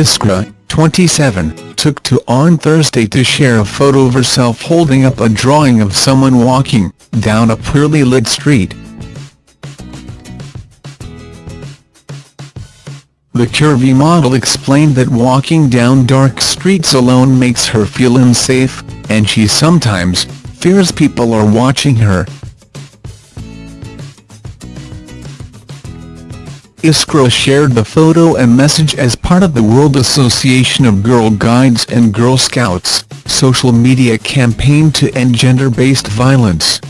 Iskra, 27, took to on Thursday to share a photo of herself holding up a drawing of someone walking down a poorly lit street. The curvy model explained that walking down dark streets alone makes her feel unsafe, and she sometimes fears people are watching her. Iskra shared the photo and message as part of the World Association of Girl Guides and Girl Scouts social media campaign to end gender-based violence.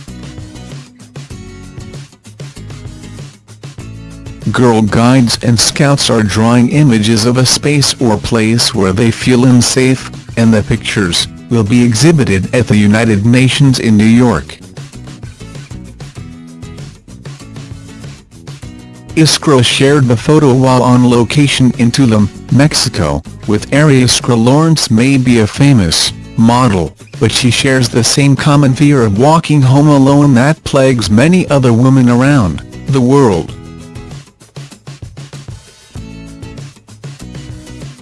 Girl Guides and Scouts are drawing images of a space or place where they feel unsafe, and the pictures will be exhibited at the United Nations in New York. Iskra shared the photo while on location in Tulum, Mexico, with Aerie Iskra Lawrence may be a famous model, but she shares the same common fear of walking home alone that plagues many other women around the world.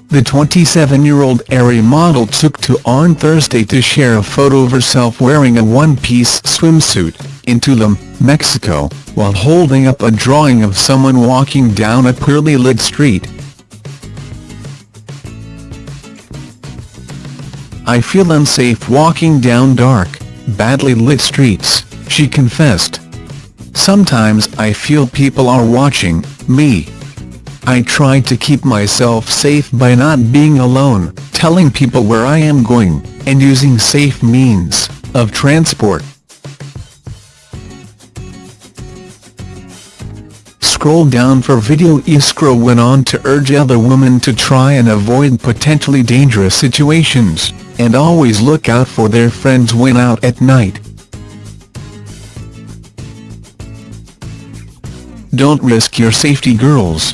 The 27-year-old Aerie model took to on Thursday to share a photo of herself wearing a one-piece swimsuit in Tulum, Mexico, while holding up a drawing of someone walking down a poorly lit street. I feel unsafe walking down dark, badly lit streets, she confessed. Sometimes I feel people are watching me. I try to keep myself safe by not being alone, telling people where I am going, and using safe means of transport. Scroll down for video Iskra went on to urge other women to try and avoid potentially dangerous situations, and always look out for their friends when out at night. Don't risk your safety girls.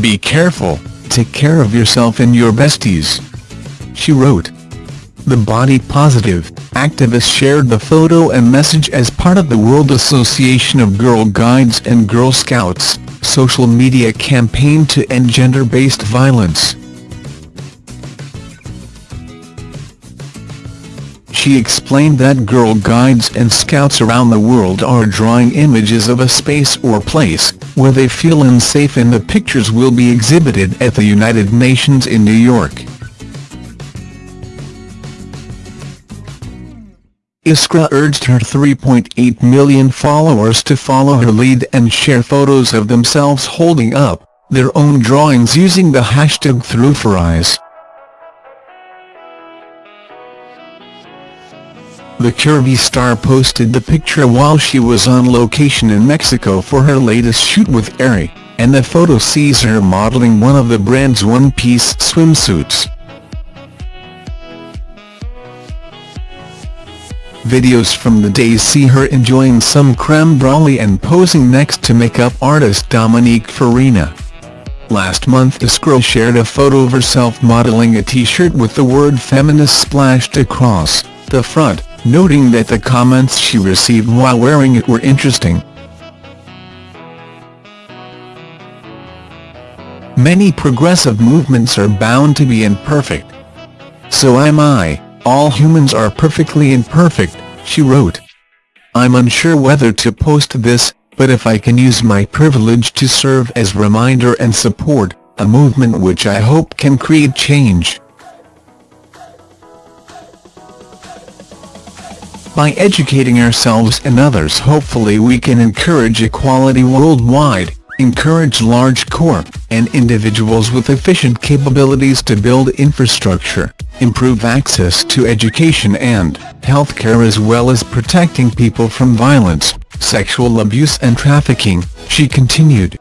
Be careful, take care of yourself and your besties. She wrote. The body positive activist shared the photo and message as part of the World Association of Girl Guides and Girl Scouts social media campaign to end gender-based violence. She explained that Girl Guides and Scouts around the world are drawing images of a space or place where they feel unsafe and the pictures will be exhibited at the United Nations in New York. Iskra urged her 3.8 million followers to follow her lead and share photos of themselves holding up their own drawings using the hashtag ThroughForEyes. The curvy star posted the picture while she was on location in Mexico for her latest shoot with Aerie, and the photo sees her modeling one of the brand's one-piece swimsuits. Videos from the days see her enjoying some creme brulee and posing next to makeup artist Dominique Farina. Last month Iskra shared a photo of herself modeling a t-shirt with the word feminist splashed across the front, noting that the comments she received while wearing it were interesting. Many progressive movements are bound to be imperfect. So am I. All humans are perfectly imperfect, she wrote. I'm unsure whether to post this, but if I can use my privilege to serve as reminder and support, a movement which I hope can create change. By educating ourselves and others hopefully we can encourage equality worldwide encourage large corp and individuals with efficient capabilities to build infrastructure, improve access to education and healthcare as well as protecting people from violence, sexual abuse and trafficking, she continued.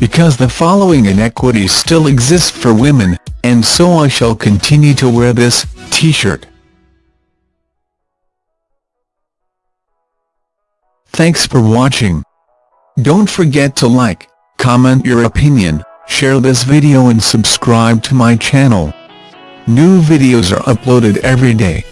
Because the following inequities still exist for women, and so I shall continue to wear this t-shirt. Thanks for watching. Don't forget to like, comment your opinion, share this video and subscribe to my channel. New videos are uploaded every day.